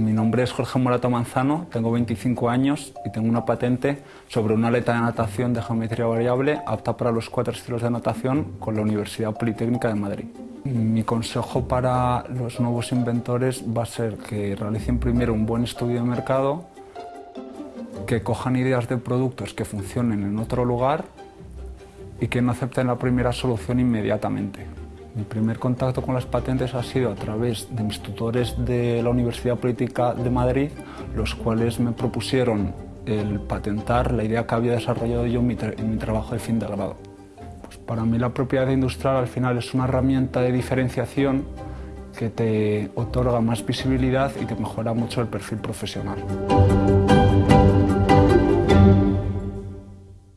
nombre es Jorge Morato Manzano, tengo 25 años y tengo una patente sobre una aleta de natación de geometría variable apta para los cuatro estilos de natación con la Universidad Politécnica de Madrid. Mi consejo para los nuevos inventores va a ser que realicen primero un buen estudio de mercado, que cojan ideas de productos que funcionen en otro lugar y que no acepten la primera solución inmediatamente. Mi primer contacto con las patentes ha sido a través de mis tutores de la Universidad Política de Madrid, los cuales me propusieron el patentar la idea que había desarrollado yo en mi, trabajo de fin de grado. Pues para mí la propiedad industrial al final es una herramienta de diferenciación que te otorga más visibilidad y que mejora mucho el perfil profesional.